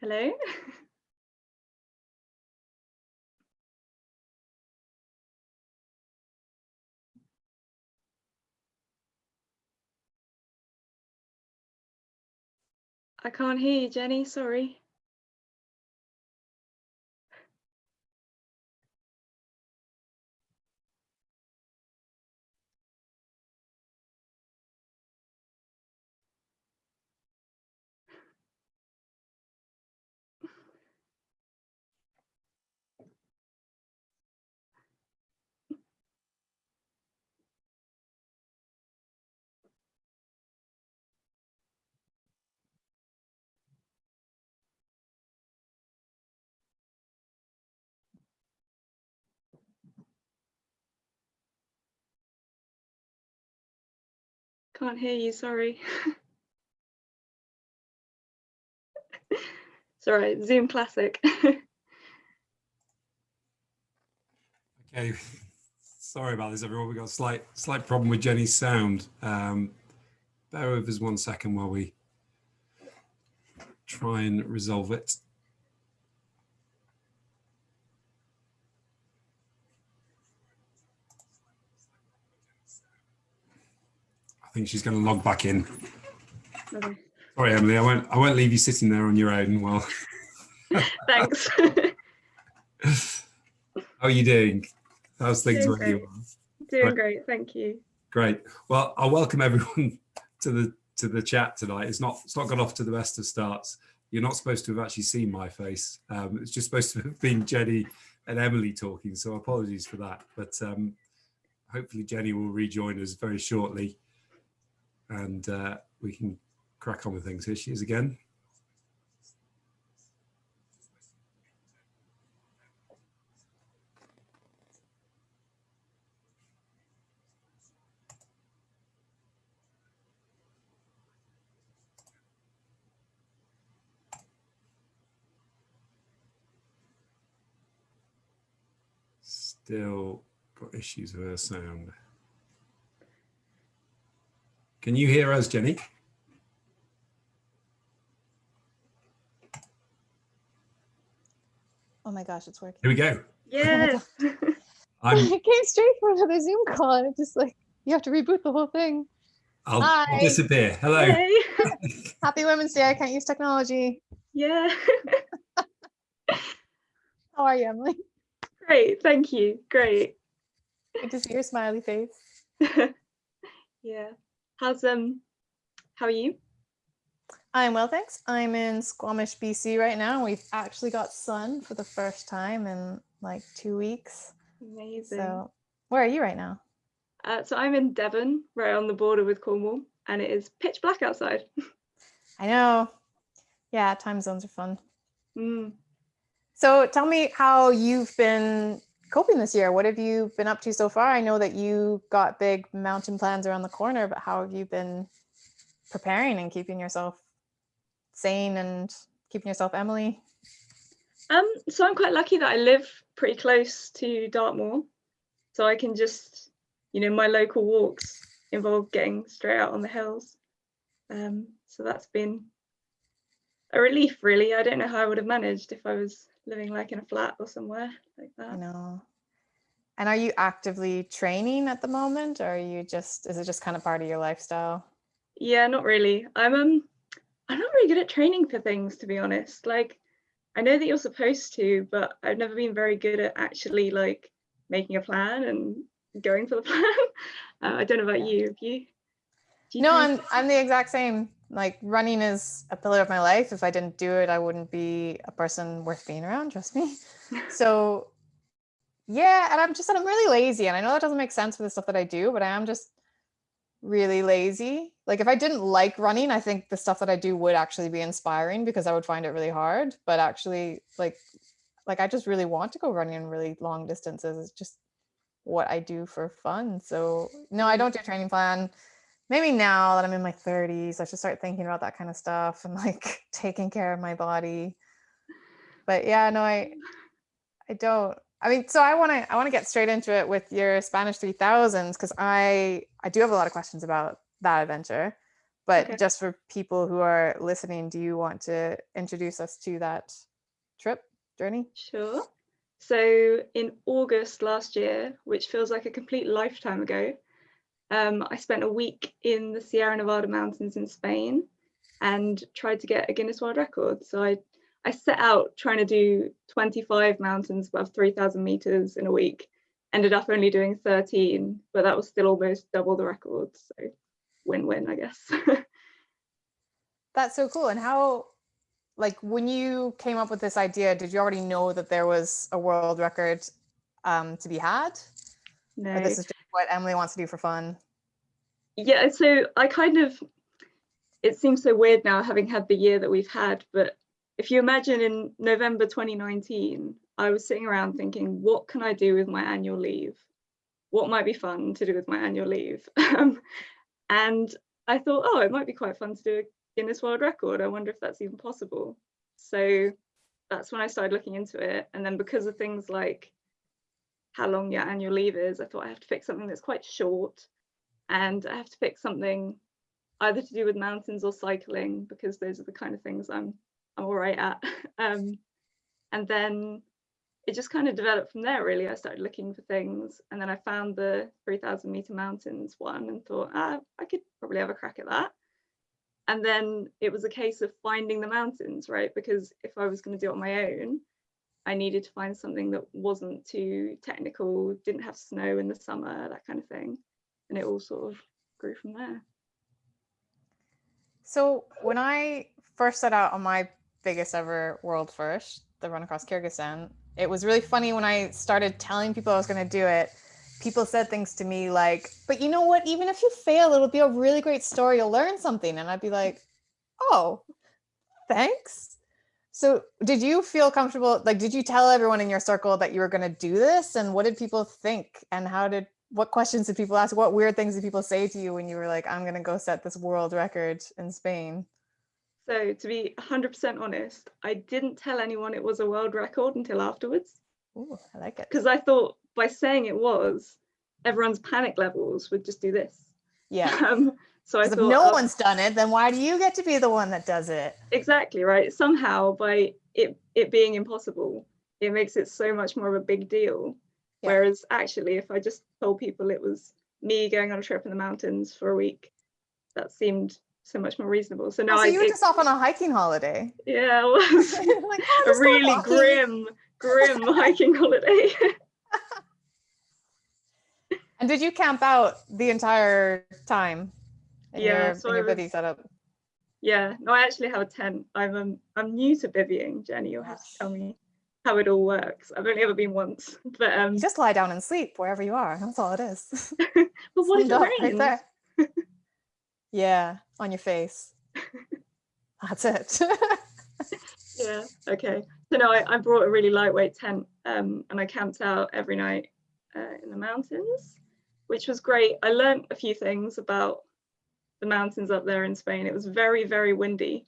Hello. I can't hear you, Jenny, sorry. Can't hear you, sorry. right, Zoom Classic. okay, sorry about this everyone. We've got a slight, slight problem with Jenny's sound. Um, bear with us one second while we try and resolve it. Think she's going to log back in. Okay. Sorry, Emily, I won't. I won't leave you sitting there on your own. Well, thanks. How are you doing? How's things doing you Doing great. great, thank you. Great. Well, I'll welcome everyone to the to the chat tonight. It's not it's not got off to the best of starts. You're not supposed to have actually seen my face. Um, it's just supposed to have been Jenny and Emily talking. So apologies for that. But um, hopefully Jenny will rejoin us very shortly and uh, we can crack on with things. Here she is again. Still got issues with her sound. Can you hear us, Jenny? Oh my gosh, it's working. Here we go. Yes. I came straight from another Zoom call and it's just like, you have to reboot the whole thing. I'll, I'll disappear. Hello. Hey. Happy Women's Day. I can't use technology. Yeah. How are you, Emily? Great. Thank you. Great. Good to see your smiley face. yeah. How's um how are you? I'm well, thanks. I'm in Squamish, BC right now. We've actually got sun for the first time in like two weeks. Amazing. So where are you right now? Uh, so I'm in Devon, right on the border with Cornwall, and it is pitch black outside. I know. Yeah, time zones are fun. Mm. So tell me how you've been coping this year? What have you been up to so far? I know that you got big mountain plans around the corner, but how have you been preparing and keeping yourself sane and keeping yourself Emily? Um, so I'm quite lucky that I live pretty close to Dartmoor. So I can just, you know, my local walks involve getting straight out on the hills. Um, so that's been a relief really. I don't know how I would have managed if I was living like in a flat or somewhere like that. I know. And are you actively training at the moment or are you just, is it just kind of part of your lifestyle? Yeah, not really. I'm um I'm not really good at training for things to be honest. Like I know that you're supposed to, but I've never been very good at actually like making a plan and going for the plan. Uh, I don't know about you. Have you? you no, I'm I'm the exact same like running is a pillar of my life. If I didn't do it, I wouldn't be a person worth being around, trust me. so yeah, and I'm just, I'm really lazy. And I know that doesn't make sense for the stuff that I do, but I am just really lazy. Like if I didn't like running, I think the stuff that I do would actually be inspiring because I would find it really hard. But actually like, like I just really want to go running really long distances. It's just what I do for fun. So no, I don't do a training plan maybe now that I'm in my 30s, I should start thinking about that kind of stuff and like taking care of my body. But yeah, no, I I don't. I mean, so I want to I want to get straight into it with your Spanish 3000s because I I do have a lot of questions about that adventure. But Okay. just for people who are listening, do you want to introduce us to that trip journey? Sure. So in August last year, which feels like a complete lifetime ago, um, I spent a week in the Sierra Nevada mountains in Spain and tried to get a Guinness World Record. So I, I set out trying to do 25 mountains above 3,000 meters in a week. Ended up only doing 13, but that was still almost double the record. So win-win, I guess. That's so cool. And how, like, when you came up with this idea, did you already know that there was a world record um, to be had? no. Or this is just what Emily wants to do for fun? yeah so i kind of it seems so weird now having had the year that we've had but if you imagine in november 2019 i was sitting around thinking what can i do with my annual leave? What might be fun to do with my annual leave? Um, and i thought oh it might be quite fun to do a guinness world record. I wonder if that's even possible. So that's when i started looking into it. And then because of things like how long your annual leave is i thought i have to pick something that's quite short. And I have to pick something either to do with mountains or cycling because those are the kind of things I'm All right at. Um, and then it just kind of developed from there. Really, I started looking for things, and then I found the 3,000 meter mountains one and thought, ah, I could probably have a crack at that. And then it was a case of finding the mountains, right? Because if I was going to do it on my own, I needed to find something that wasn't too technical, didn't have snow in the summer, that kind of thing and it all sort of grew from there. So when I first set out on my biggest ever world first, the run across Kyrgyzstan, it was really funny when I started telling people I was going to do it. People said things to me like, "But you know what? Even if you fail, it'll be a really great story. You'll learn something." And I'd be like, "Oh, thanks." So, did you feel comfortable? Like, did you tell everyone in your circle that you were going to do this? And what did people think? And how did what questions did people ask? What weird things did people say to you when you were like, I'm going to go set this world record in Spain? So, to be 100% honest, I didn't tell anyone it was a world record until afterwards Ooh, I like it. because I thought by saying it was, everyone's panic levels would just do this. Yeah. Um, so I thought, if no oh, one's done it, then why do you get to be the one that does it? exactly right. Somehow, by it it being impossible, it makes it so much more of a big deal. Yeah. Whereas actually, if I just told people it was me going on a trip in the mountains for a week, that seemed so much more reasonable. So now Oh, so I you were just off on a hiking holiday. yeah, it was like, oh, a really grim, grim hiking holiday. And did you camp out the entire time in Yeah, your, so in your was- bivvy setup? yeah, no, I actually have a tent. I'm um, I'm new to bivvying, Jenny. You'll have to tell me how it all works. I've only ever been once, but um, just lie down and sleep wherever you are. That's all it is. but what if Stand it rains? right there. yeah, on your face. That's it. Yeah. Okay. So no, I, I brought a really lightweight tent, um, and I camped out every night uh, in the mountains, which was great. I learned a few things about the mountains up there in Spain. It was very, very windy.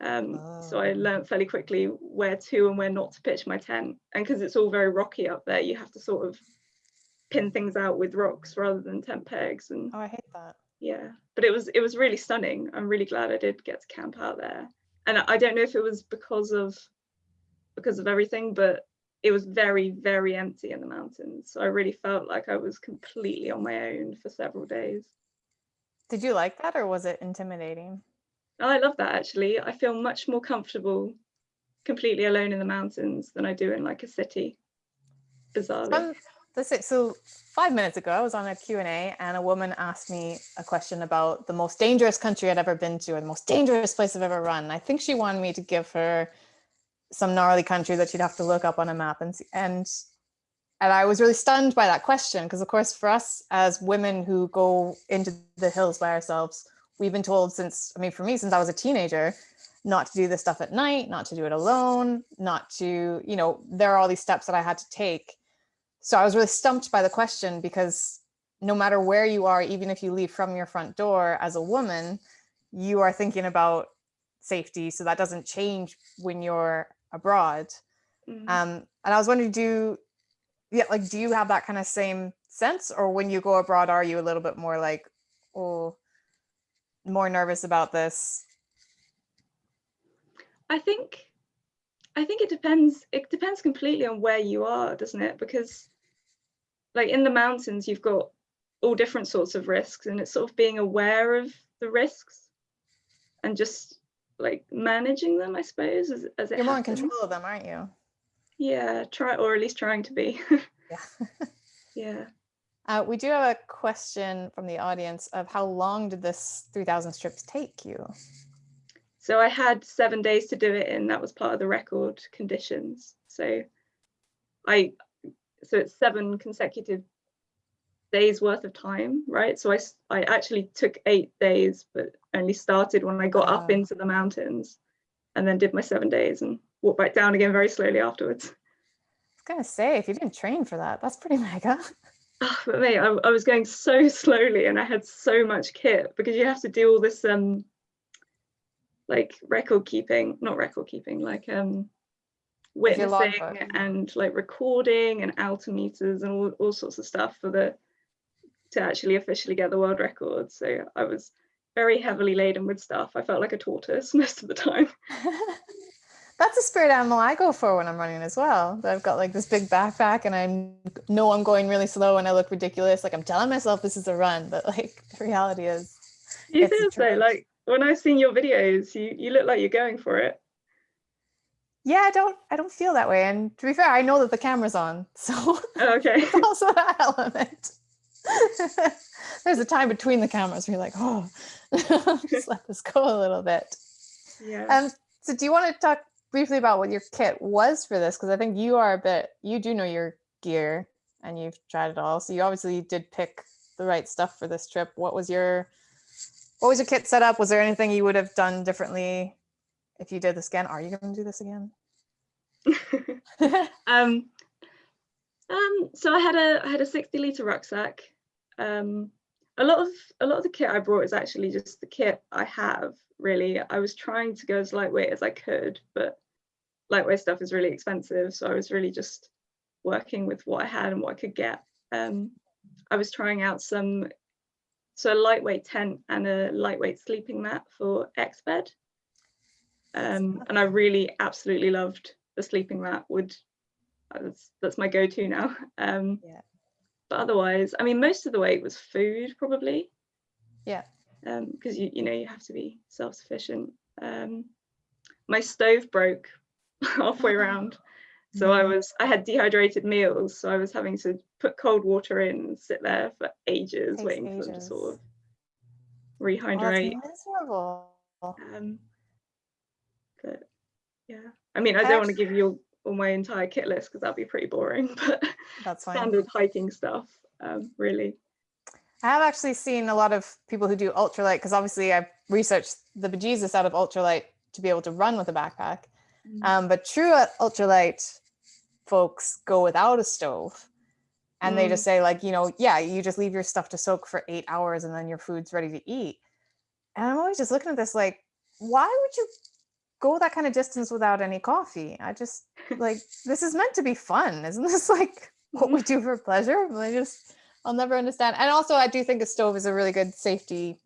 Um, So I Oh. learned fairly quickly where to and where not to pitch my tent. And because it's all very rocky up there, you have to sort of pin things out with rocks rather than tent pegs. And oh, I hate that. Yeah, but it was it was really stunning. I'm really glad I did get to camp out there. And I don't know if it was because of because of everything, but it was very, very empty in the mountains. So I really felt like I was completely on my own for several days. Did you like that or was it intimidating? Oh, I love that actually. I feel much more comfortable completely alone in the mountains than I do in like a city. Bizarrely. Um, this is, so five minutes ago, I was on a Q&A and a woman asked me a question about the most dangerous country I'd ever been to or the most dangerous place I've ever run. I think she wanted me to give her some gnarly country that she'd have to look up on a map and and and I was really stunned by that question because of course for us as women who go into the hills by ourselves, we've been told since I mean for me since I was a teenager not to do this stuff at night, not to do it alone, not to, you know, there are all these steps that I had to take so I was really stumped by the question because no matter where you are, even if you leave from your front door as a woman, you are thinking about safety. So that doesn't change when you're abroad. Mhm. Um, and I was wondering, do yeah, like do you have that kind of same sense, or when you go abroad, are you a little bit more like, oh, more nervous about this? I think I think it depends it depends completely on where you are, doesn't it? Because like in the mountains you've got all different sorts of risks and it's sort of being aware of the risks and just like managing them, I suppose, as, as You're more in control of them, aren't you? Yeah, try or at least trying to be. Yeah. yeah. Uh, we do have a question from the audience of how long did this 3000 strips take you? So I had seven days to do it in. That was part of the record conditions. So I, so it's seven consecutive days worth of time, right? So I, I actually took eight days, but only started when I got up Ah. into the mountains and then did my seven days and walked back down again very slowly afterwards. I was gonna say, if you didn't train for that, that's pretty mega. Ah, but mate, I, I was going so slowly and I had so much kit because you have to do all this um like record keeping, not record keeping, like um witnessing and like recording and altimeters and all, all sorts of stuff for the to actually officially get the world record. So I was very heavily laden with stuff. I felt like a tortoise most of the time. That's a spirit animal I go for when I'm running as well. That I've got like this big backpack and I know I'm going really slow and I look ridiculous. Like I'm telling myself this is a run, but like the reality is, You feel so like when I've seen your videos, you you look like you're going for it. Yeah, I don't, I don't feel that way. And to be fair, I know that the camera's on, so Oh, okay. also that element. There's a time between the cameras where you're like, oh, just let this go a little bit. Yeah. Um, so do you want to talk briefly about what your kit was for this? Because I think you are a bit, you do know your gear and you've tried it all. So you obviously did pick the right stuff for this trip. What was your, what was your kit set up? Was there anything you would have done differently if you did this again? Are you going to do this again? um, um, so I had a I had a 60 liter rucksack. Um, a lot of a lot of the kit I brought is actually just the kit I have. Really, I was trying to go as lightweight as I could, but lightweight stuff is really expensive. So I was really just working with what I had and what I could get. Um, I was trying out some so a lightweight tent and a lightweight sleeping mat for Exped. Um, and I really absolutely loved the sleeping mat. Would uh, that's that's my go-to now. Um, Yeah. But otherwise, I mean, most of the weight was food probably. Yeah. Um, because you you know you have to be self-sufficient. Um, my stove broke halfway around, so I Mhm. was I had dehydrated meals, so I was having to put cold water in and sit there for ages Takes waiting for them to sort of Oh, rehydrate. miserable. Um, but yeah, I mean, I don't want to give you all, my entire kit list because that'd be pretty boring, but That's fine. standard hiking stuff, um, really. I have actually seen a lot of people who do ultralight because obviously I've researched the bejesus out of ultralight to be able to run with a backpack. Mm. Um, but true ultralight folks go without a stove. And they Mm. just say, like, you know, yeah, you just leave your stuff to soak for eight hours and then your food's ready to eat. And I'm always just looking at this like, why would you go that kind of distance without any coffee? I just like, this is meant to be fun. Isn't this like what we do for pleasure? I just, I'll never understand. And also, I do think a stove is a really good safety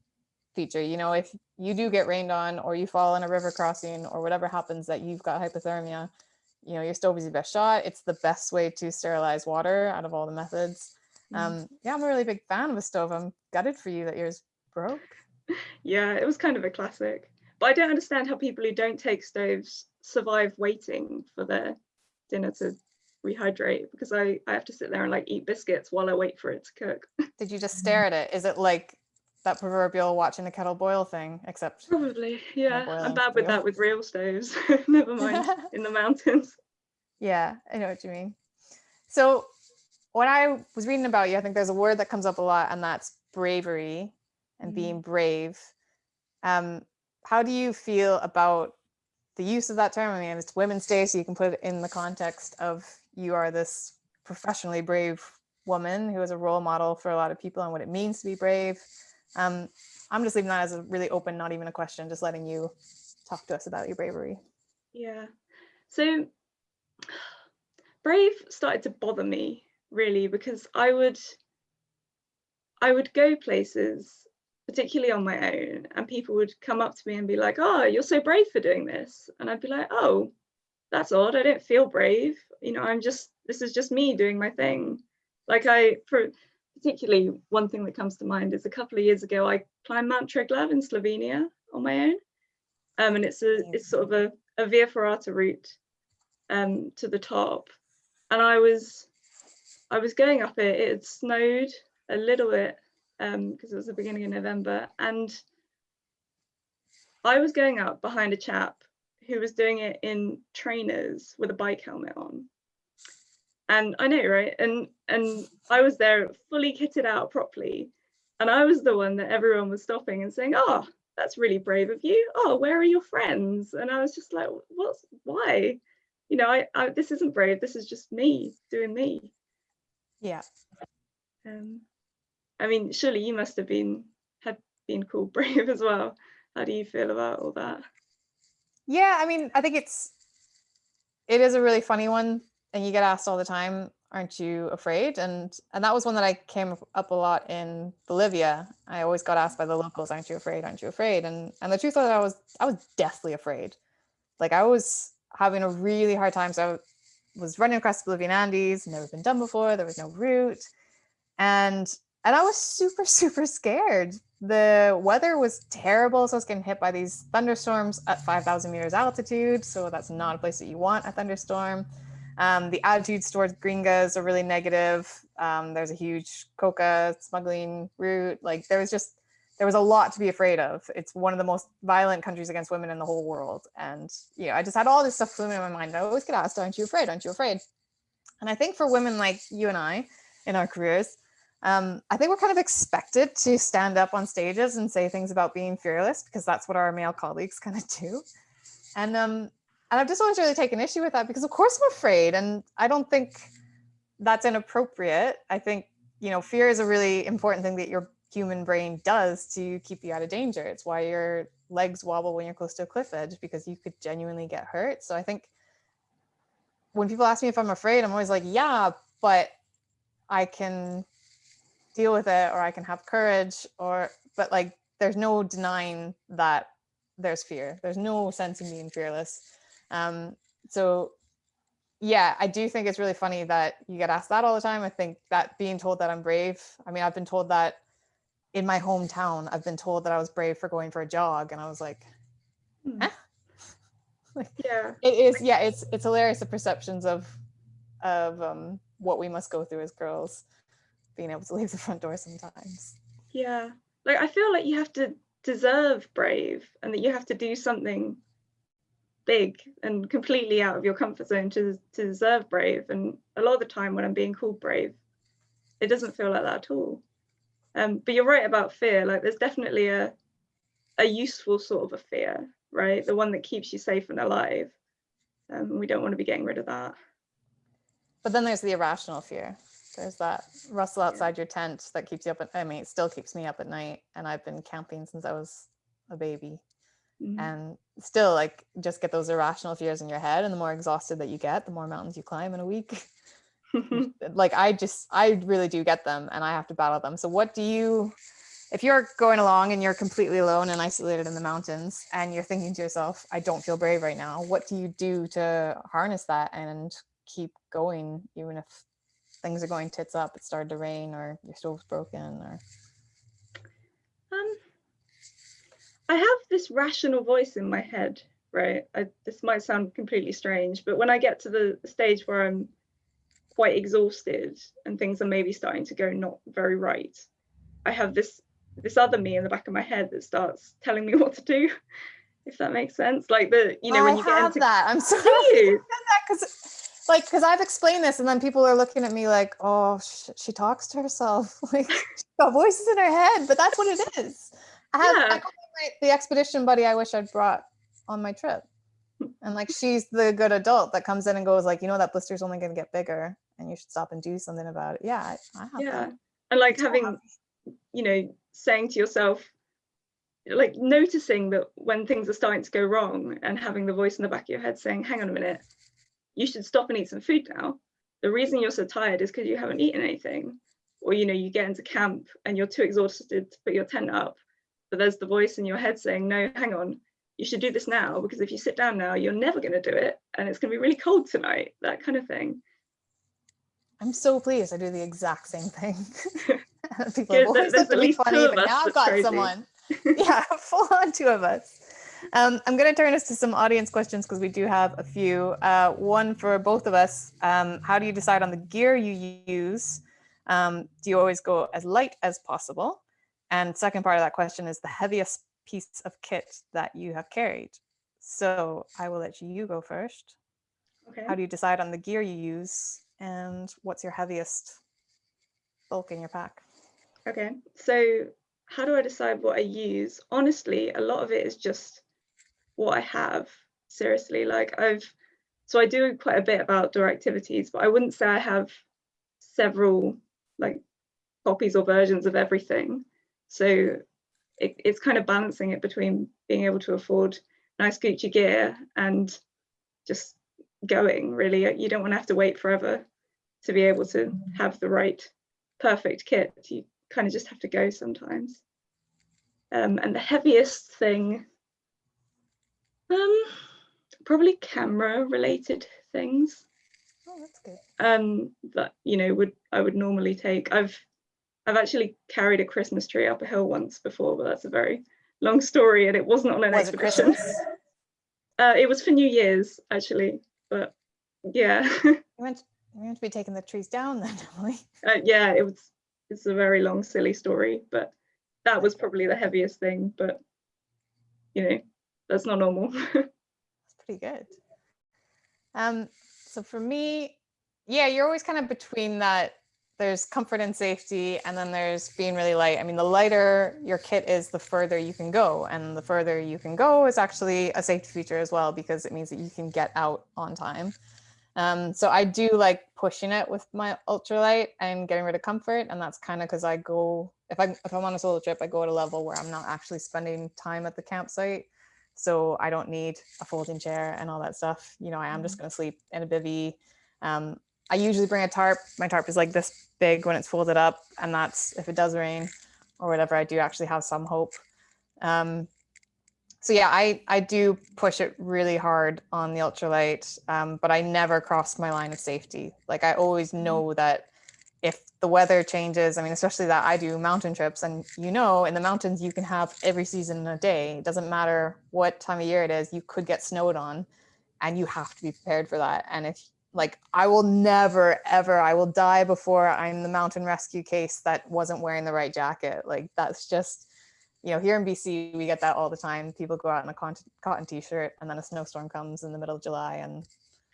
feature. You know, if you do get rained on or you fall in a river crossing or whatever happens that you've got hypothermia, you know, your stove is your best shot. It's the best way to sterilize water out of all the methods. Mm. Um, yeah, I'm a really big fan of a stove. I'm gutted for you that yours broke. Yeah, it was kind of a classic. But I don't understand how people who don't take stoves survive waiting for their dinner to rehydrate because I, I have to sit there and like eat biscuits while I wait for it to cook. Did you just stare at it? Is it like that proverbial watching the kettle boil thing? Except Probably, yeah. I'm bad with that with real stoves. Never mind in the mountains. Yeah, I know what you mean. So when I was reading about you, I think there's a word that comes up a lot, and that's bravery and Mm. being brave. Um, how do you feel about the use of that term? I mean, it's Women's Day, so you can put it in the context of you are this professionally brave woman who is a role model for a lot of people and what it means to be brave. Um, I'm just leaving that as a really open, not even a question, just letting you talk to us about your bravery. Yeah. So Brave started to bother me really because I would I would go places particularly on my own, and people would come up to me and be like, "Oh, you're so brave for doing this," and I'd be like, "Oh, that's odd. I don't feel brave. You know, I'm just this is just me doing my thing." Like I, for particularly one thing that comes to mind is a couple of years ago I climbed Mount Triglav in Slovenia on my own, um, and it's a it's sort of a, a via ferrata route um, to the top, and I was I was going up it. It had snowed a little bit because um, it was the beginning of November, and I was going up behind a chap who was doing it in trainers with a bike helmet on. And I know, right? And and I was there fully kitted out properly. And I was the one that everyone was stopping and saying, oh, that's really brave of you. Oh, where are your friends? And I was just like, what's why? You know, I, I this isn't brave. This is just me doing me. Yeah. Um, I mean, surely you must have been had been called brave as well. How do you feel about all that? Yeah, I mean, I think it's it is a really funny one, and you get asked all the time, "Aren't you afraid?" and and that was one that I came up a lot in Bolivia. I always got asked by the locals, "Aren't you afraid? Aren't you afraid?" and and the truth was, I was I was deathly afraid. Like I was having a really hard time. So I was running across the Bolivian Andes, never been done before. There was no route, and and I was super, super scared. The weather was terrible. So I was getting hit by these thunderstorms at 5,000 meters altitude. So that's not a place that you want a thunderstorm. Um, the attitudes towards gringas are really negative. Um, there's a huge coca smuggling route. Like there was just, there was a lot to be afraid of. It's one of the most violent countries against women in the whole world. And, you know, I just had all this stuff swimming in my mind. I always get asked, aren't you afraid? Aren't you afraid? And I think for women like you and I in our careers, um, I think we're kind of expected to stand up on stages and say things about being fearless because that's what our male colleagues kind of do. And um, and I've just always really taken issue with that because of course I'm afraid and I don't think that's inappropriate. I think, you know, fear is a really important thing that your human brain does to keep you out of danger. It's why your legs wobble when you're close to a cliff edge because you could genuinely get hurt. So I think when people ask me if I'm afraid, I'm always like, yeah, but I can deal with it or I can have courage or but like there's no denying that there's fear. There's no sense in being fearless. Um, so yeah, I do think it's really funny that you get asked that all the time. I think that being told that I'm brave. I mean, I've been told that in my hometown, I've been told that I was brave for going for a jog, and I was like, Hmm. eh? like Yeah. it is. Yeah, it's it's hilarious the perceptions of of um, what we must go through as girls, being able to leave the front door sometimes. Yeah. Like I feel like you have to deserve brave and that you have to do something big and completely out of your comfort zone to, to deserve brave. And a lot of the time when I'm being called brave, it doesn't feel like that at all. Um, but you're right about fear. Like there's definitely a a useful sort of a fear, right? The one that keeps you safe and alive. Um, we don't want to be getting rid of that. But then there's the irrational fear. There's that rustle outside your tent that keeps you up at, I mean, it still keeps me up at night. And I've been camping since I was a baby. Mhm. And still like just get those irrational fears in your head. And the more exhausted that you get, the more mountains you climb in a week. like I just, I really do get them and I have to battle them. So what do you, if you're going along and you're completely alone and isolated in the mountains and you're thinking to yourself, I don't feel brave right now, what do you do to harness that and keep going even if things are going tits up, it started to rain or your stove's broken or Um, I have this rational voice in my head, right? I, this might sound completely strange, but when I get to the stage where I'm quite exhausted and things are maybe starting to go not very right, I have this this other me in the back of my head that starts telling me what to do, if that makes sense. Like the you know when I you get have into that. I'm sorry because like because I've explained this and then people are looking at me like, oh, sh- she talks to herself. Like she's got voices in her head, but that's what it is. I have Yeah. my, the expedition buddy I wish I'd brought on my trip. And like she's the good adult that comes in and goes like, you know that blister's only going to get bigger and you should stop and do something about it. Yeah, I, I have yeah that. and like having you know saying to yourself like noticing that when things are starting to go wrong and having the voice in the back of your head saying hang on a minute you should stop and eat some food now the reason you're so tired is because you haven't eaten anything or you know you get into camp and you're too exhausted to put your tent up but there's the voice in your head saying, no, hang on, you should do this now because if you sit down now, you're never going to do it and it's going to be really cold tonight, that kind of thing. I'm so pleased. I do the exact same thing. People have always said to at be least two funny, but now I've got crazy. someone. yeah, full on two of us. Um, I'm going to turn us to some audience questions because we do have a few. Uh, one for both of us. Um, how do you decide on the gear you use? Um, do you always go as light as possible? And second part of that question is the heaviest piece of kit that you have carried. So I will let you go first. Okay. How do you decide on the gear you use? And what's your heaviest bulk in your pack? Okay, so how do I decide what I use? Honestly, a lot of it is just what I have. Seriously, like I've, so I do quite a bit of outdoor activities, but I wouldn't say I have several like copies or versions of everything. So it, it's kind of balancing it between being able to afford nice Gucci gear and just going really. You don't want to have to wait forever to be able to have the right perfect kit. You kind of just have to go sometimes. Um, and the heaviest thing, um, probably camera related things Oh, that's good. um, that you know would I would normally take. I've I've actually carried a Christmas tree up a hill once before, but that's a very long story, and it wasn't on an Was expedition. Christmas? Uh, it was for New Year's actually, but yeah, You meant you meant to be taking the trees down then, Emily. uh, yeah, it was. It's a very long, silly story, but that was probably the heaviest thing. But you know, that's not normal. That's pretty good. Um, so for me, yeah, you're always kind of between that. There's comfort and safety, and then there's being really light. I mean, the lighter your kit is, the further you can go, and the further you can go is actually a safety feature as well because it means that you can get out on time. Um, so I do like pushing it with my ultralight and getting rid of comfort, and that's kind of because I go if I if I'm on a solo trip, I go at a level where I'm not actually spending time at the campsite so I don't need a folding chair and all that stuff. You know, I am just going to sleep in a bivy. Um, I usually bring a tarp. My tarp is like this big when it's folded up, and that's if it does rain or whatever. I do actually have some hope. Um, so yeah, I I do push it really hard on the ultralight, um, but I never cross my line of safety. Like I always know that if the weather changes, I mean, especially that I do mountain trips, and you know, in the mountains, you can have every season in a day. It doesn't matter what time of year it is, you could get snowed on, and you have to be prepared for that. And if, like, I will never, ever, I will die before I'm the mountain rescue case that wasn't wearing the right jacket. Like, that's just, you know, here in BC, we get that all the time. People go out in a cotton, cotton t shirt, and then a snowstorm comes in the middle of July, and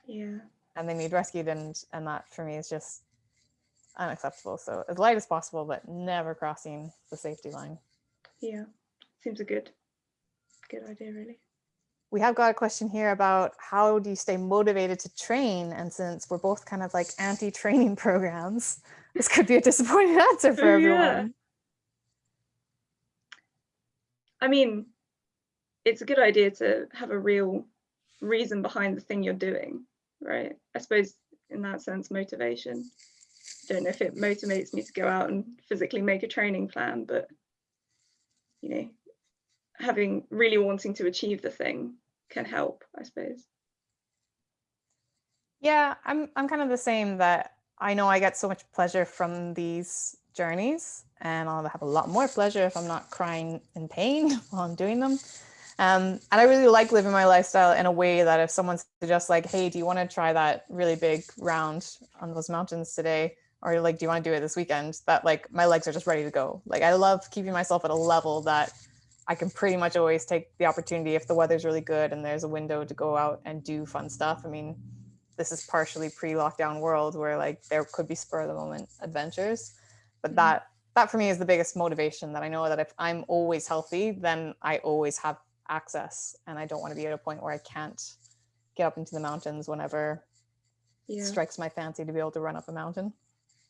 yeah, and they need rescued and and that for me is just unacceptable so as light as possible but never crossing the safety line yeah, seems a good, good idea, really. we have got a question here about how do you stay motivated to train and since we're both kind of like anti-training programs this could be a disappointing answer for Oh, yeah. everyone I mean, it's a good idea to have a real reason behind the thing you're doing, right? I suppose in that sense, motivation. Don't know if it motivates me to go out and physically make a training plan, but you know, having really wanting to achieve the thing can help, I suppose. yeah i'm i'm kind of the same that i know i get so much pleasure from these journeys and i'll have a lot more pleasure if i'm not crying in pain while i'm doing them um, and i really like living my lifestyle in a way that if someone suggests like hey do you want to try that really big round on those mountains today or like do you want to do it this weekend that like my legs are just ready to go like i love keeping myself at a level that i can pretty much always take the opportunity if the weather's really good and there's a window to go out and do fun stuff i mean this is partially pre-lockdown world where like there could be spur of the moment adventures but Mhm. that that for me is the biggest motivation that i know that if i'm always healthy then i always have access and i don't want to be at a point where i can't get up into the mountains whenever Yeah. strikes my fancy to be able to run up a mountain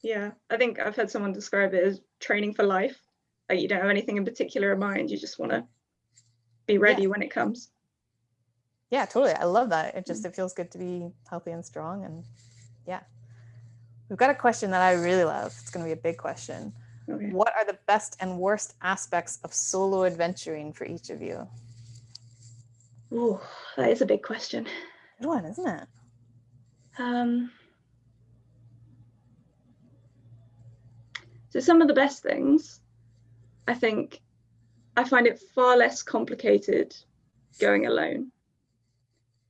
Yeah. I think I've heard someone describe it as training for life. Like you don't have anything in particular in mind, you just want to be ready when it comes. yeah totally i love that it just it feels good to be healthy and strong and yeah we've got a question that i really love it's going to be a big question Okay. What are the best and worst aspects of solo adventuring for each of you? Ooh, that is a big question. Good one, isn't it? Um, so some of the best things, I think, I find it far less complicated going alone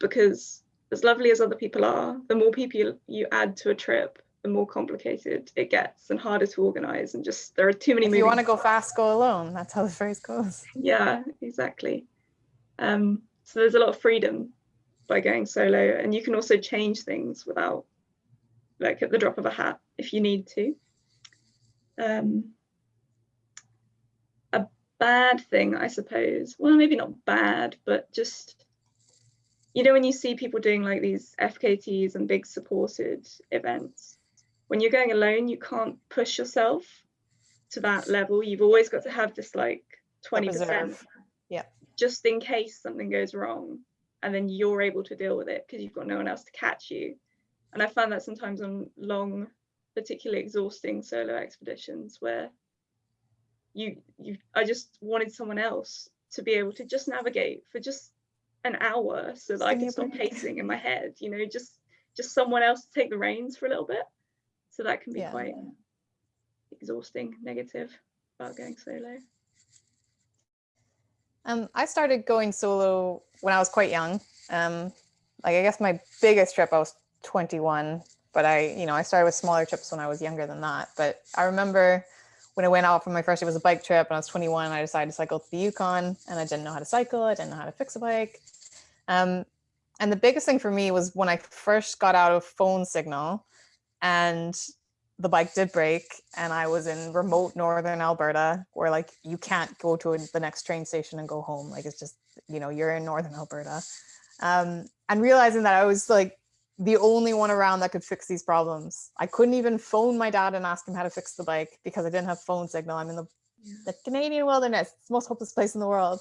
because as lovely as other people are, the more people you, add to a trip, the more complicated it gets and harder to organize and just there are too many If you want to go fast, go alone. That's how the phrase goes. yeah exactly um so there's a lot of freedom by going solo and you can also change things without like at the drop of a hat if you need to um a bad thing i suppose well maybe not bad but just you know when you see people doing like these fkts and big supported events when you're going alone you can't push yourself to that level you've always got to have this like 20% reserve. Yep. just in case something goes wrong and then you're able to deal with it because you've got no one else to catch you and i find that sometimes on long particularly exhausting solo expeditions where you you i just wanted someone else to be able to just navigate for just an hour so that i could stop pacing in my head you know just just someone else to take the reins for a little bit so that can be Yeah. quite exhausting negative about going solo Um, I started going solo when I was quite young. Um, like I guess my biggest trip I was 21, but I, you know, I started with smaller trips when I was younger than that. But I remember when I went out for my first, it was a bike trip, and I was 21. I decided to cycle to the Yukon, and I didn't know how to cycle. I didn't know how to fix a bike. Um, and the biggest thing for me was when I first got out of phone signal, and the bike did break and I was in remote northern Alberta where like you can't go to the next train station and go home. Like it's just, you know, you're in northern Alberta. Um, and realizing that I was like the only one around that could fix these problems. I couldn't even phone my dad and ask him how to fix the bike because I didn't have phone signal. I'm in the, the Canadian wilderness. It's the most hopeless place in the world.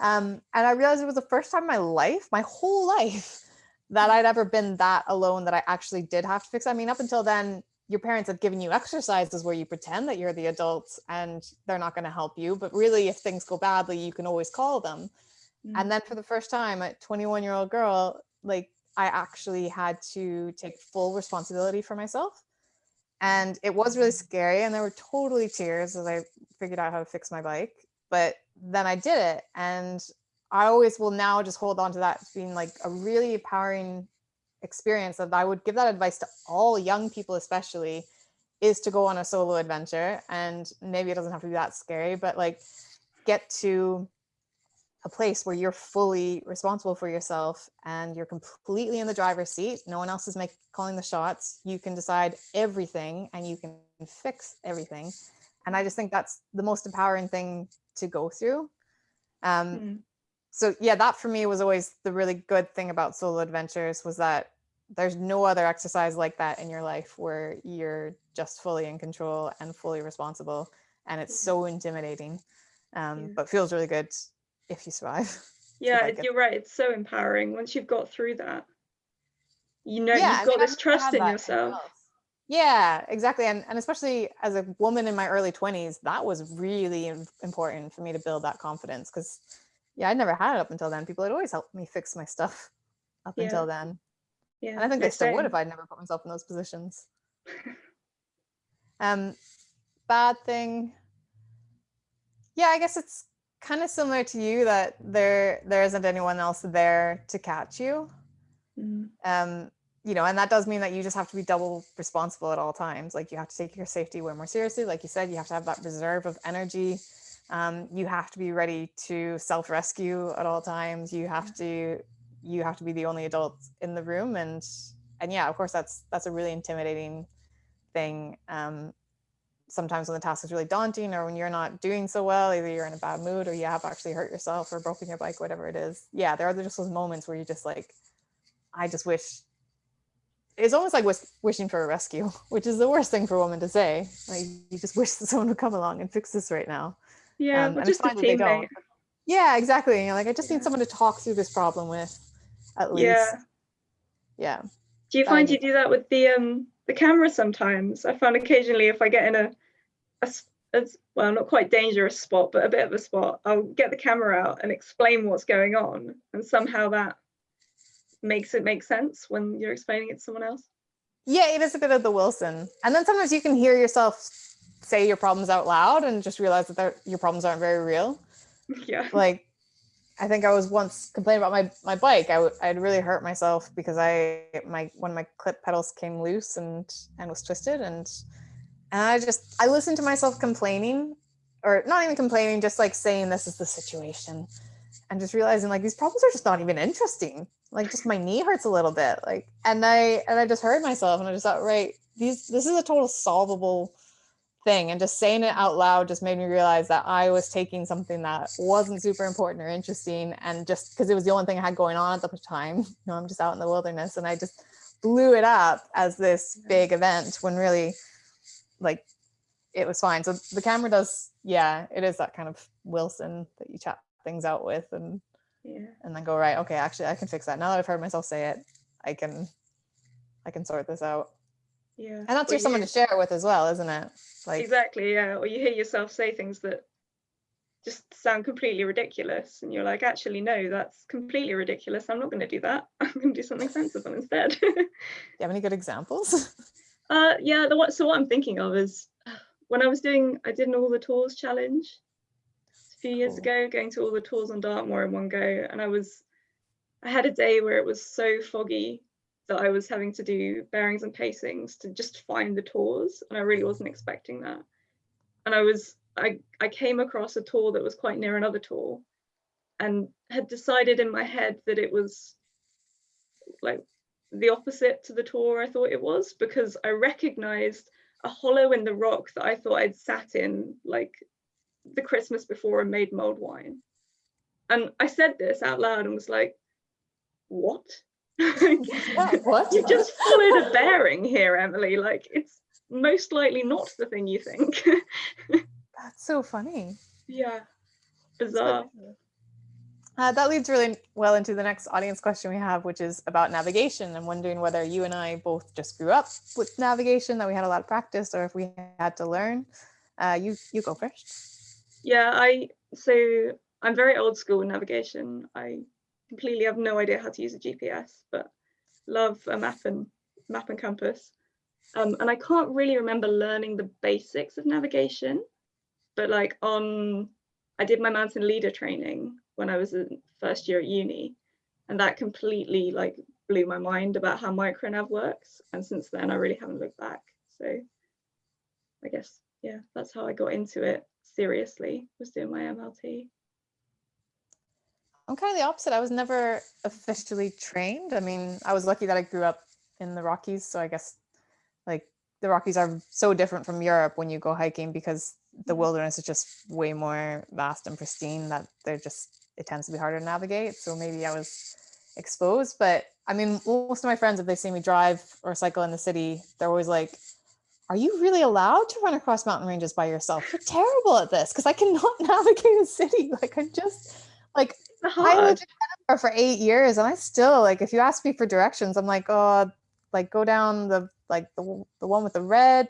Um, and I realized it was the first time in my life, my whole life, that I'd ever been that alone that I actually did have to fix. I mean, up until then, your parents have given you exercises where you pretend that you're the adults and they're not going to help you. But really, if things go badly, you can always call them. Mm. And then for the first time, a 21 year old girl, like I actually had to take full responsibility for myself. And it was really mm-hmm. scary. And there were totally tears as I figured out how to fix my bike. But then I did it. And I always will now just hold on to that being like a really empowering experience that I would give that advice to all young people, especially, is to go on a solo adventure. And maybe it doesn't have to be that scary, but like get to a place where you're fully responsible for yourself and you're completely in the driver's seat. No one else is make, calling the shots. You can decide everything and you can fix everything. And I just think that's the most empowering thing to go through. Um, Mm. so yeah, that for me was always the really good thing about solo adventures was that there's no other exercise like that in your life where you're just fully in control and fully responsible. And it's so intimidating, um, Yeah. but feels really good if you survive. yeah it. you're right it's so empowering once you've got through that you know Yeah, you've mean, got I've this trust in yourself. Yeah, exactly. And, and especially as a woman in my early 20s, that was really important for me to build that confidence because, yeah, I never had it up until then. People had always helped me fix my stuff up Yeah. until then. yeah And I think they still would same. if I'd never put myself in those positions. Um, bad thing. Yeah, I guess it's kind of similar to you that there there isn't anyone else there to catch you. Mm. Um, you know, and that does mean that you just have to be double responsible at all times. Like you have to take your safety way more seriously. Like you said, you have to have that reserve of energy. Um, you have to be ready to self-rescue at all times. You have to you have to be the only adult in the room and and yeah of course that's that's a really intimidating thing um sometimes when the task is really daunting or when you're not doing so well either you're in a bad mood or you have actually hurt yourself or broken your bike whatever it is. Yeah there are just those moments where you just like i just wish it's almost like wishing for a rescue which is the worst thing for a woman to say. Like you just wish that someone would come along and fix this right now. Yeah Um, just a fine that they don't. teammate. Yeah exactly. You're like i just Yeah. need someone to talk through this problem with at least. Yeah. Yeah do you find you do that with the um the camera sometimes? I found occasionally if i get in a, a as well, not quite dangerous spot, but a bit of a spot, I'll get the camera out and explain what's going on. And somehow that makes it make sense when you're explaining it to someone else. Yeah, it is a bit of the Wilson. And then sometimes you can hear yourself say your problems out loud and just realize that your problems aren't very real. yeah. Like, I think I was once complaining about my my bike. I I'd really hurt myself because I my one of my clip pedals came loose and and was twisted and and I just I listened to myself complaining or not even complaining, just like saying this is the situation and just realizing like these problems are just not even interesting. Like just my knee hurts a little bit. Like and I and I just heard myself and I just thought, right, these this is a total solvable thing and just saying it out loud just made me realize that I was taking something that wasn't super important or interesting and just because it was the only thing I had going on at the time, you know, I'm just out in the wilderness and I just blew it up as this mm. big event when really like it was fine. So the camera does, yeah, it is that kind of Wilson that you chat things out with and Yeah. and then go right, okay, actually I can fix that. Now that I've heard myself say it, I can I can sort this out. Yeah. And that's your someone to share it with as well, isn't it? Like exactly yeah or you hear yourself say things that just sound completely ridiculous and you're like actually no that's completely ridiculous i'm not going to do that i'm going to do something sensible instead Do you have any good examples? uh yeah the what so what i'm thinking of is when i was doing i did an all the tors challenge a few years ago going to all the tors on dartmoor in one go and i was i had a day where it was so foggy that i was having to do bearings and pacings to just find the tors and i really wasn't expecting that. And i was i i came across a tor that was quite near another tor and had decided in my head that it was like the opposite to the tor I thought it was because I recognized a hollow in the rock that I thought I'd sat in like the Christmas before and made mulled wine. And I said this out loud and was like, what? what? you just followed a bearing here, Emily. Like it's most likely not the thing you think. That's so funny. yeah. Bizarre. Uh, that leads really well into the next audience question we have, which is about navigation. I'm wondering whether you and I both just grew up with navigation, that we had a lot of practice, or if we had to learn. Uh, you you go first. Yeah, I so I'm very old school in navigation. I completely have no idea how to use a GPS, but love a map and map and compass. Um, and I can't really remember learning the basics of navigation, but like on, I did my mountain leader training when I was in first year at uni, and that completely like blew my mind about how micronav works. And since then, I really haven't looked back. So I guess yeah, that's how I got into it seriously. Was doing my MLT. I'm kind of the opposite. I was never officially trained. I mean, I was lucky that I grew up in the Rockies, so I guess like the Rockies are so different from Europe when you go hiking because the Mhm. wilderness is just way more vast and pristine that they're just it tends to be harder to navigate. So maybe I was exposed, but I mean, most of my friends, if they see me drive or cycle in the city, they're always like, "Are you really allowed to run across mountain ranges by yourself? You're terrible at this because I cannot navigate a city. Like I'm just like I lived in Edinburgh for eight years, and I still like if you ask me for directions, I'm like, oh, like go down the like the the one with the red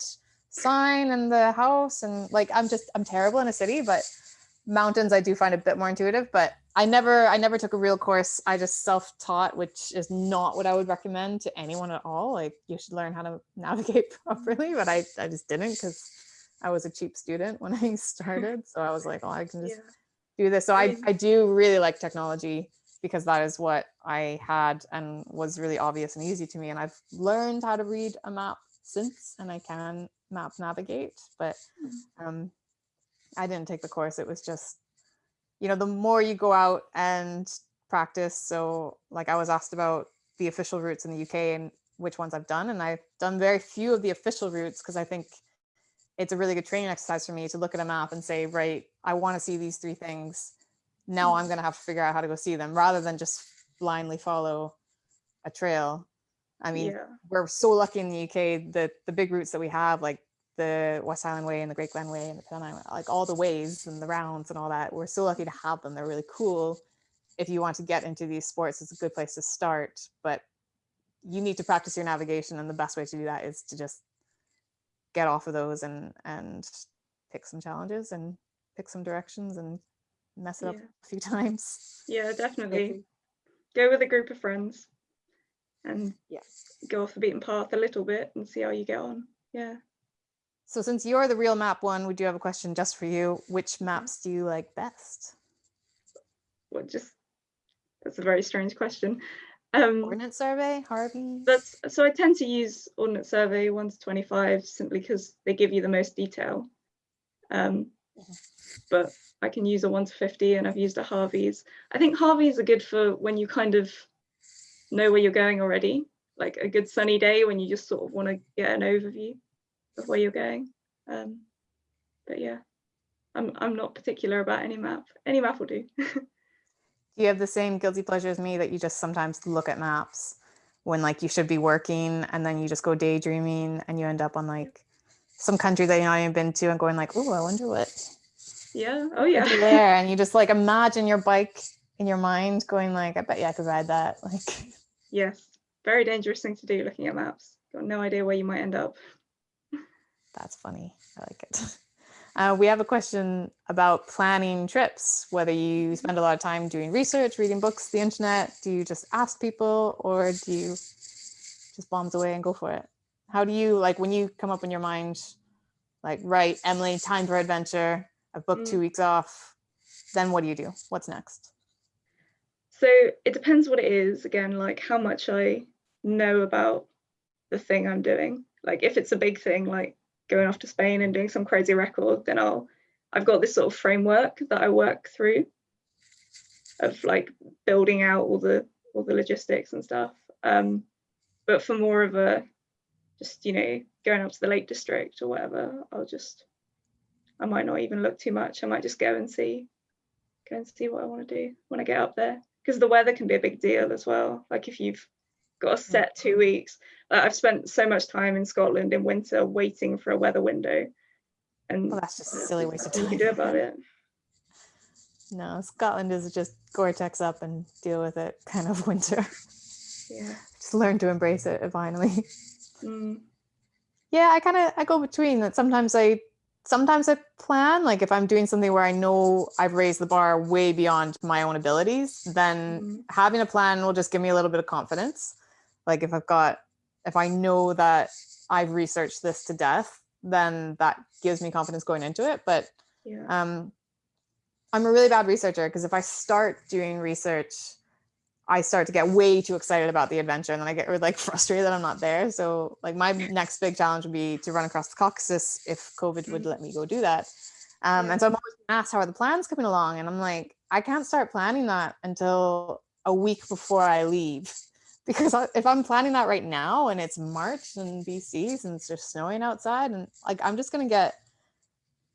sign and the house, and like I'm just I'm terrible in a city, but mountains I do find a bit more intuitive. But I never I never took a real course. I just self taught, which is not what I would recommend to anyone at all. Like you should learn how to navigate properly, but I I just didn't because I was a cheap student when I started, so I was like, oh, I can just Yeah. do this. So I, I do really like technology because that is what I had and was really obvious and easy to me. And I've learned how to read a map since and I can map navigate, but um, I didn't take the course. It was just, you know, the more you go out and practice. So like I was asked about the official routes in the UK and which ones I've done. And I've done very few of the official routes because I think it's a really good training exercise for me to look at a map and say, right, I want to see these three things. Now I'm going to have to figure out how to go see them rather than just blindly follow a trail. I mean, yeah. we're so lucky in the UK that the big routes that we have, like the West Highland Way and the Great Glen Way and the Pennine, Way, like all the ways and the rounds and all that, we're so lucky to have them. They're really cool. If you want to get into these sports, it's a good place to start, but you need to practice your navigation. And the best way to do that is to just get off of those and, and pick some challenges and pick some directions and mess it up a few times. Yeah, definitely. Go with a group of friends and Yeah. go off the beaten path a little bit and see how you get on. Yeah. So since you're the real map one, we do have a question just for you. Which maps do you like best? What just that's a very strange question. Um Ordnance survey, Harvey? that's so I tend to use Ordnance Survey 1 to 25 simply because they give you the most detail. Um, Mhm. but I can use a 1 to 50 and I've used a Harvey's. I think Harvey's are good for when you kind of know where you're going already, like a good sunny day when you just sort of want to get an overview of where you're going. Um, but yeah, I'm, I'm not particular about any map. Any map will do. Do you have the same guilty pleasure as me that you just sometimes look at maps when like you should be working and then you just go daydreaming and you end up on like some country that you've not even been to and going like, oh, I wonder what yeah. Oh yeah. there. And you just like imagine your bike in your mind going like, I bet you I could ride that. Like yes. Very dangerous thing to do looking at maps. Got no idea where you might end up. That's funny. I like it. Uh, we have a question about planning trips, whether you spend a lot of time doing research, reading books, the internet. Do you just ask people or do you just bombs away and go for it? How do you like when you come up in your mind, like, right, Emily, time for adventure. I've booked Mm. two weeks off. Then what do you do? What's next? So it depends what it is. Again, like how much I know about the thing I'm doing. Like if it's a big thing, like going off to Spain and doing some crazy record, then I'll I've got this sort of framework that I work through of like building out all the all the logistics and stuff. Um, but for more of a just you know going up to the Lake District or whatever, I'll just I might not even look too much. I might just go and see go and see what I want to do when I get up there because the weather can be a big deal as well. Like if you've got a set two weeks, I've spent so much time in Scotland in winter waiting for a weather window, and Well, that's just a silly waste of time. you can do about it. No, Scotland is just Gore-Tex up and deal with it kind of winter. Yeah. just learn to embrace it finally. Mm, Yeah, I kind of I go between that. Sometimes I sometimes I plan like if I'm doing something where I know I've raised the bar way beyond my own abilities, then mm, having a plan will just give me a little bit of confidence. Like if I've got if I know that I've researched this to death, then that gives me confidence going into it, but yeah. um, I'm a really bad researcher because if I start doing research, I start to get way too excited about the adventure and then I get like frustrated that I'm not there. So like my next big challenge would be to run across the Caucasus if COVID would let me go do that. Um. And so I'm always asked how are the plans coming along, and I'm like, I can't start planning that until a week before I leave. Because if I'm planning that right now and it's March in BC and it's just snowing outside, and like I'm just gonna get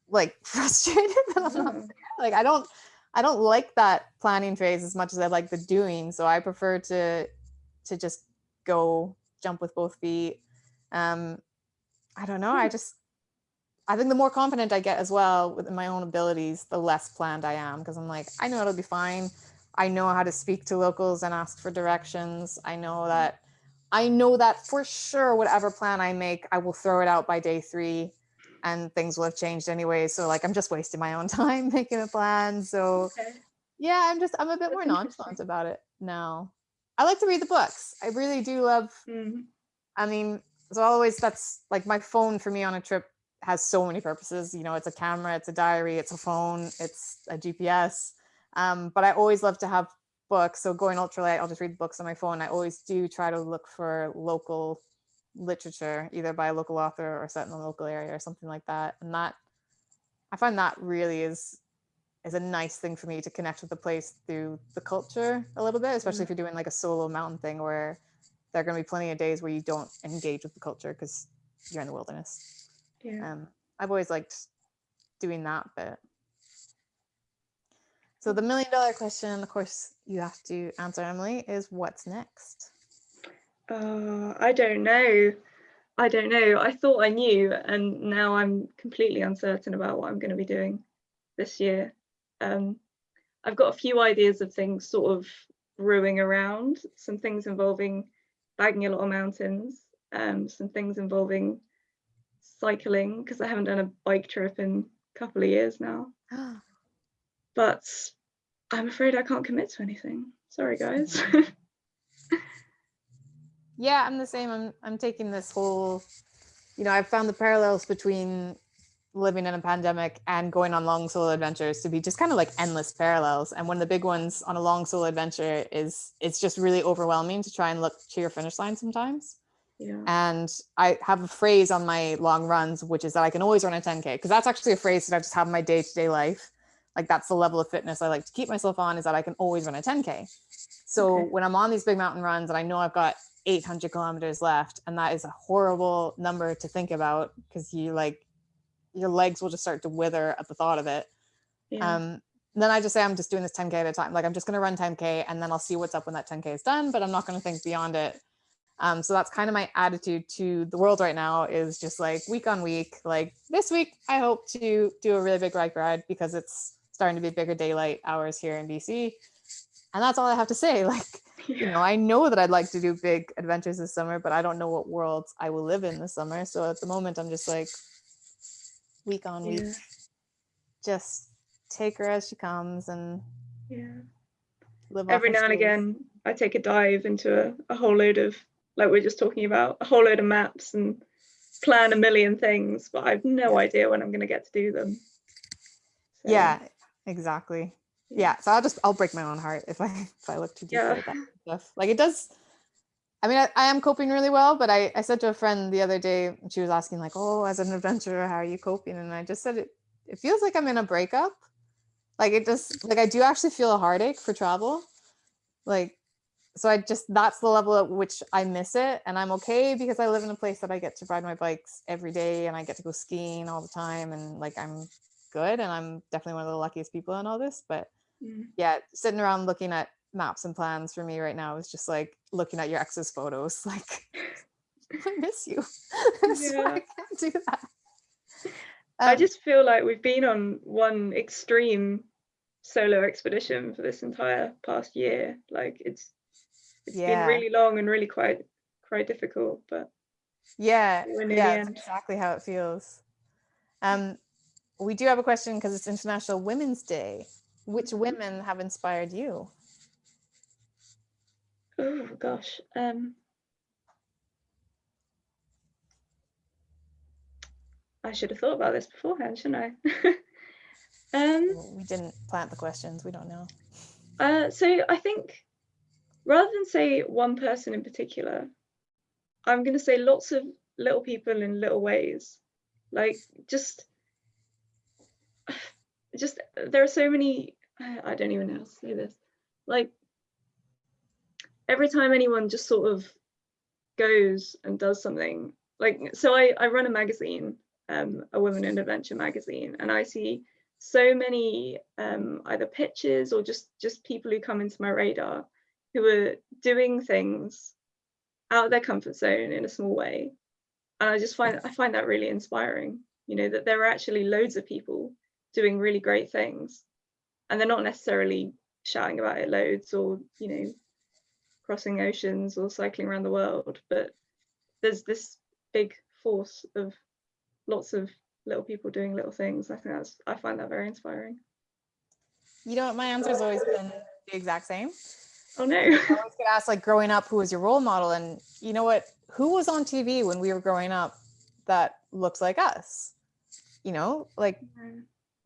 like frustrated that I'm not Oh, like i don't i don't like that planning phase as much as i like the doing so i prefer to to just go jump with both feet. Um i don't know i Hmm. just i think the more confident i get as well with my own abilities the less planned i am because i'm like i know it'll be fine i know how to speak to locals and ask for directions i know that i know that for sure whatever plan i make i will throw it out by day three and things will have changed anyway. So like I'm just wasting my own time making a plan. So okay. yeah, I'm just I'm a bit That's more nonchalant about it now. I like to read the books. I really do love. Mm, I mean, so always that's like my phone for me on a trip has so many purposes. You know, it's a camera, it's a diary, it's a phone, it's a GPS. Um, but I always love to have books. So going ultralight, I'll just read books on my phone. I always do try to look for local literature, either by a local author or set in the local area or something like that. And that I find that really is is a nice thing for me to connect with the place through the culture a little bit, especially if you're doing like a solo mountain thing where there are going to be plenty of days where you don't engage with the culture because you're in the wilderness. yeah. Um, I've always liked doing that bit. So the million dollar question, of course, you have to answer, Emily, is what's next? Uh, I don't know. I don't know. I thought I knew, and now I'm completely uncertain about what I'm going to be doing this year. Um, I've got a few ideas of things sort of brewing around, some things involving bagging a lot of mountains, um, some things involving cycling, because I haven't done a bike trip in a couple of years now, but I'm afraid I can't commit to anything. Sorry, guys. yeah, I'm the same. I'm I'm taking this whole, you know, I've found the parallels between living in a pandemic and going on long solo adventures to be just kind of like endless parallels. And one of the big ones on a long solo adventure is it's just really overwhelming to try and look to your finish line sometimes. yeah. And I have a phrase on my long runs, which is that I can always run a 10K because that's actually a phrase that I just have in my day to day life. Like that's the level of fitness I like to keep myself on is that I can always run a 10K. So Okay. when I'm on these big mountain runs and I know I've got 800 kilometers left, and that is a horrible number to think about because you like your legs will just start to wither at the thought of it. yeah. Um, then I just say I'm just doing this 10k at a time. Like I'm just gonna run 10k and then I'll see what's up when that 10k is done, but I'm not gonna think beyond it. Um, so that's kind of my attitude to the world right now is just like week on week. Like this week, I hope to do a really big bike ride because it's starting to be bigger daylight hours here in BC. And that's all I have to say. Like, you know, I know that I'd like to do big adventures this summer, but I don't know what worlds I will live in this summer. So at the moment, I'm just like week on week, just take her as she comes and yeah. live Every now and again, I take a dive into a, a whole load of, like we are just talking about, a whole load of maps and plan a million things, but I've no idea when I'm going to get to do them. So, Yeah, exactly. Yeah, so I'll just I'll break my own heart if I if I look too deep Yeah. at that stuff. Like it does. I mean, I, I am coping really well, but I I said to a friend the other day, she was asking like, "Oh, as an adventurer, how are you coping?" And I just said it. It feels like I'm in a breakup. Like it just like I do actually feel a heartache for travel. Like, so I just that's the level at which I miss it, and I'm okay because I live in a place that I get to ride my bikes every day, and I get to go skiing all the time, and like I'm good, and I'm definitely one of the luckiest people in all this, but Mm. yeah, sitting around looking at maps and plans for me right now is just like looking at your ex's photos. Like, I miss you. so Yeah. I can't do that. I Um, just feel like we've been on one extreme solo expedition for this entire past year. Like it's it's Yeah. been really long and really quite quite difficult, but yeah, we're near the yeah, exactly how it feels. Um, we do have a question because it's International Women's Day. Which women have inspired you? oh gosh. Um I should have thought about this beforehand, shouldn't I? um We didn't plant the questions. We don't know. Uh, so I think rather than say one person in particular, I'm going to say lots of little people in little ways. Like just, just there are so many. I don't even know how to say this. Like every time anyone just sort of goes and does something, like so I I run a magazine, um, a Women in Adventure magazine, and I see so many um, either pitches or just just people who come into my radar who are doing things out of their comfort zone in a small way and i just find i find that really inspiring you know that there are actually loads of people doing really great things and they're not necessarily shouting about it loads or you know crossing oceans or cycling around the world but there's this big force of lots of little people doing little things i think that's i find that very inspiring You know what? My answer has always been the exact same. oh no I always get asked like growing up, who was your role model? And you know what? Who was on TV when we were growing up that looks like us? You know, like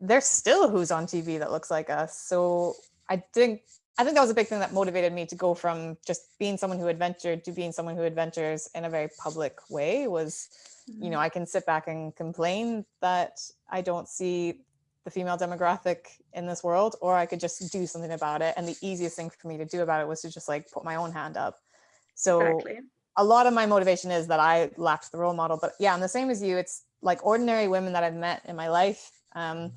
there's still who's on TV that looks like us. So I think I think that was a big thing that motivated me to go from just being someone who adventured to being someone who adventures in a very public way was, you know, I can sit back and complain that I don't see the female demographic in this world, or I could just do something about it. And the easiest thing for me to do about it was to just like put my own hand up. So exactly a lot of my motivation is that I lacked the role model. But yeah, I'm the same as you. It's like ordinary women that I've met in my life, um,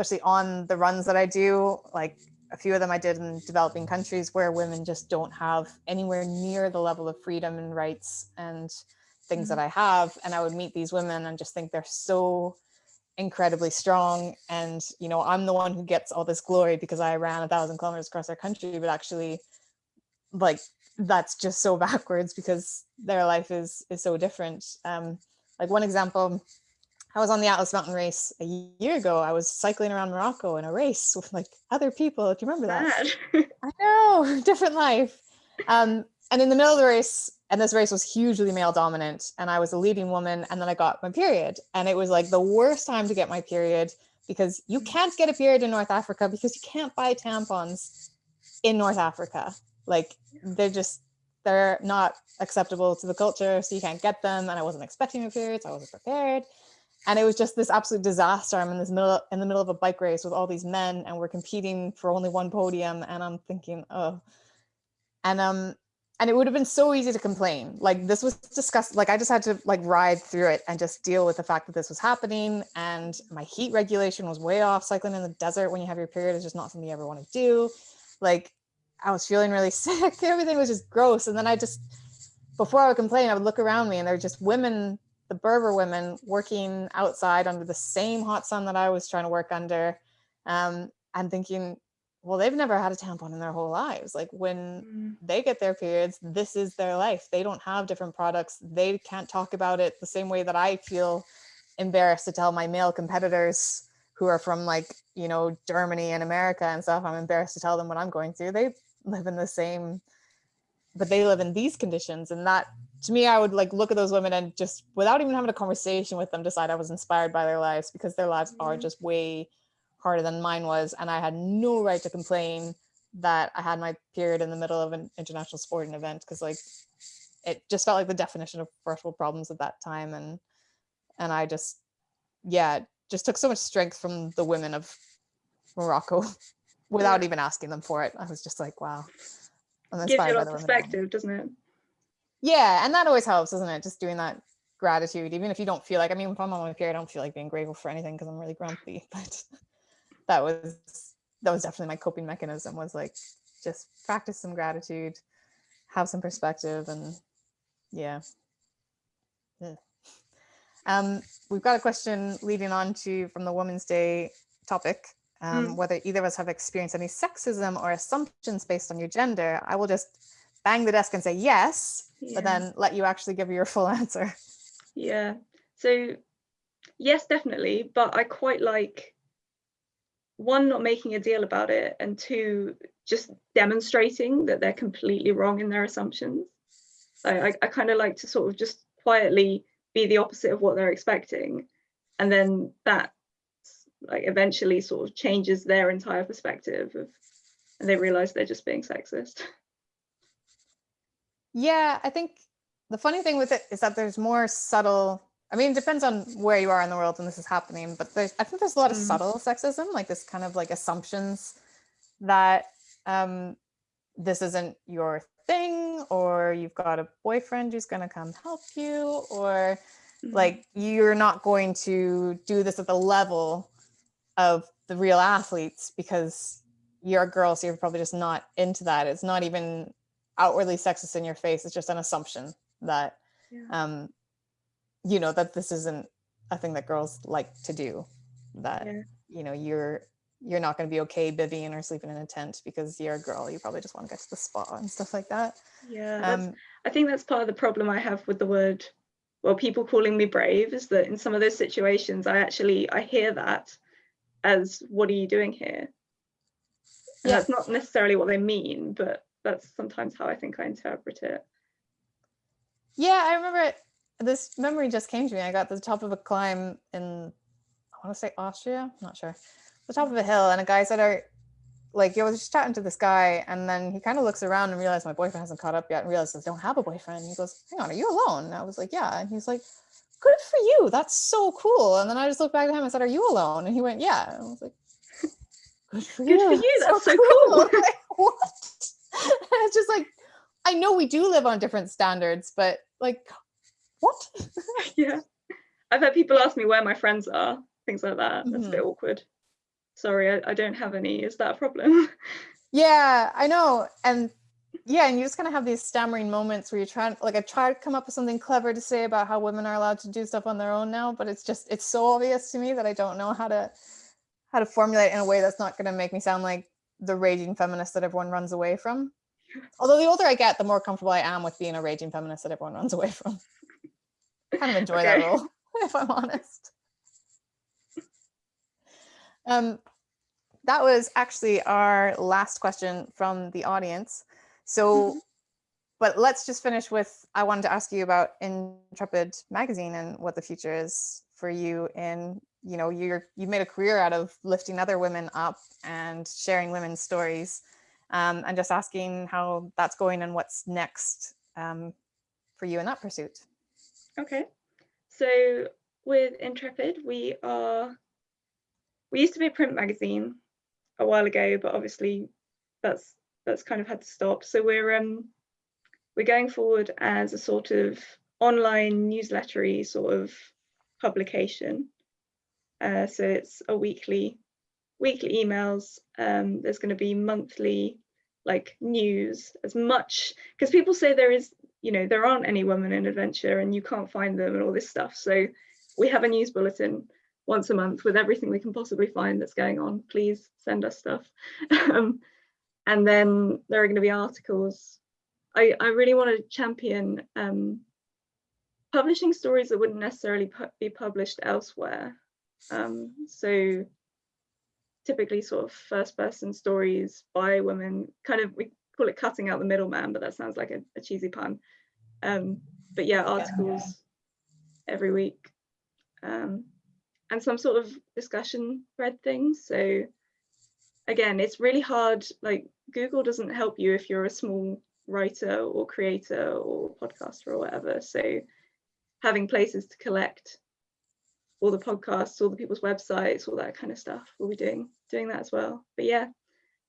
especially on the runs that I do. Like a few of them I did in developing countries where women just don't have anywhere near the level of freedom and rights and things that I have. And I would meet these women and just think they're so incredibly strong. And, you know, I'm the one who gets all this glory because I ran a thousand kilometers across our country, but actually like that's just so backwards because their life is is so different. Um, like one example, I was on the Atlas Mountain race a year ago. I was cycling around Morocco in a race with like other people. Do you remember that? I know, different life. Um, and in the middle of the race, and this race was hugely male dominant, and I was a leading woman, and then I got my period, and it was like the worst time to get my period because you can't get a period in North Africa because you can't buy tampons in North Africa. Like they're just they're not acceptable to the culture, so you can't get them. And I wasn't expecting a period, so I wasn't prepared and it was just this absolute disaster. I'm in this middle in the middle of a bike race with all these men, and we're competing for only one podium. And I'm thinking, oh, and um, and it would have been so easy to complain. Like this was discussed. Like I just had to like ride through it and just deal with the fact that this was happening. And my heat regulation was way off. Cycling in the desert when you have your period is just not something you ever want to do. Like I was feeling really sick. Everything was just gross. And then I just before I would complain, I would look around me and there were just women the Berber women working outside under the same hot sun that I was trying to work under um, and thinking, well, they've never had a tampon in their whole lives. Like when Mm. they get their periods, this is their life. They don't have different products. They can't talk about it the same way that I feel embarrassed to tell my male competitors who are from like, you know, Germany and America and stuff. I'm embarrassed to tell them what I'm going through. They live in the same, but they live in these conditions. And that to me, I would like look at those women and just without even having a conversation with them, decide I was inspired by their lives because their lives are Mhm. just way harder than mine was. And I had no right to complain that I had my period in the middle of an international sporting event because like it just felt like the definition of first world problems at that time. And and I just yeah, just took so much strength from the women of Morocco without Yeah. even asking them for it. I was just like, wow. I'm Gives you a lot of women around me. perspective, doesn't it? Yeah, and that always helps, doesn't it? Just doing that gratitude, even if you don't feel like. I mean, if I'm on my period, I don't feel like being grateful for anything because I'm really grumpy. But that was that was definitely my coping mechanism. Was like just practice some gratitude, have some perspective, and yeah. Yeah. Um, we've got a question leading on to from the Women's Day topic. Um, Mm. Whether either of us have experienced any sexism or assumptions based on your gender, I will just bang the desk and say yes, Yeah. but then let you actually give your full answer. Yeah. So yes, definitely. But I quite like one, not making a deal about it, and two, just demonstrating that they're completely wrong in their assumptions. So I, I kind of like to sort of just quietly be the opposite of what they're expecting. And then that like eventually sort of changes their entire perspective of and they realize they're just being sexist. Yeah, I think the funny thing with it is that there's more subtle. I mean, it depends on where you are in the world when this is happening, but there's I think there's a lot of Mm. subtle sexism, like this kind of like assumptions that um this isn't your thing, or you've got a boyfriend who's gonna come help you, or Mhm. like you're not going to do this at the level of the real athletes because you're a girl so you're probably just not into that it's not even outwardly sexist in your face it's just an assumption that Yeah. um you know that this isn't a thing that girls like to do that Yeah. you know you're you're not going to be okay bivvying or sleeping in a tent because you're a girl you probably just want to get to the spa and stuff like that yeah, um I think that's part of the problem I have with the word, well, people calling me brave is that in some of those situations, I actually I hear that as what are you doing here? And Yeah. that's not necessarily what they mean, but that's sometimes how I think I interpret it. Yeah, I remember it. This memory just came to me. I got to the top of a climb in, I want to say Austria, not sure, the top of a hill, and a guy said, "Are like I was just chatting to this guy, and then he kind of looks around and realized my boyfriend hasn't caught up yet, and realizes I don't have a boyfriend. He goes, "Hang on, are you alone?" And I was like, "Yeah," and he's like, "Good for you. That's so cool." And then I just looked back at him and said, "Are you alone?" And he went, "Yeah." And I was like, "Good for Good you. for you, that's so cool." Like, what? It's just like I know we do live on different standards, but like, what? yeah. I've had people ask me where my friends are, things like that. That's Mhm. a bit awkward. Sorry, I, I don't have any. Is that a problem? Yeah, I know. And yeah, and you just kind of have these stammering moments where you're trying, like, I try to come up with something clever to say about how women are allowed to do stuff on their own now, but it's just, it's so obvious to me that I don't know how to, how to formulate in a way that's not going to make me sound like the raging feminist that everyone runs away from. Although the older I get, the more comfortable I am with being a raging feminist that everyone runs away from. I kind of enjoy that role, if I'm honest. Um, that was actually our last question from the audience. So, but let's just finish with, I wanted to ask you about Intrepid magazine and what the future is for you in, you know, you're, you've made a career out of lifting other women up and sharing women's stories um, and just asking how that's going and what's next um, for you in that pursuit. Okay. So with Intrepid, we are, we used to be a print magazine a while ago, but obviously that's that's kind of had to stop. So we're um we're going forward as a sort of online newslettery sort of publication. Uh, so it's a weekly weekly emails. Um, there's going to be monthly like news as much because people say there is you know there aren't any women in adventure and you can't find them and all this stuff. So we have a news bulletin once a month with everything we can possibly find that's going on. Please send us stuff. um, and then there are going to be articles. I, I really want to champion um, publishing stories that wouldn't necessarily pu be published elsewhere. Um, so typically sort of first person stories by women, kind of, we call it cutting out the middleman, but that sounds like a, a cheesy pun. Um, but yeah, articles yeah. every week. Um, and some sort of discussion thread things. So again, it's really hard, like Google doesn't help you if you're a small writer or creator or podcaster or whatever. So having places to collect all the podcasts, all the people's websites, all that kind of stuff, we'll be doing doing that as well. But yeah,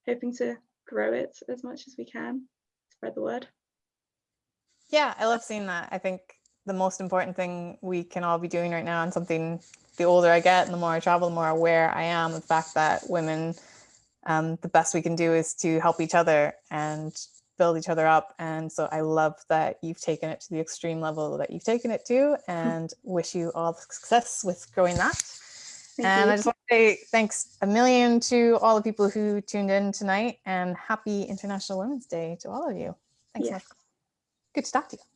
hoping to grow it as much as we can, spread the word. Yeah, I love seeing that. I think the most important thing we can all be doing right now and something the older I get and the more I travel, the more aware I am of the fact that women, um, the best we can do is to help each other and build each other up. And so I love that you've taken it to the extreme level that you've taken it to mm-hmm. and wish you all the success with growing that. Thank and you. I just want to say thanks a million to all the people who tuned in tonight and happy International Women's Day to all of you. Thanks so much. Good to talk to you.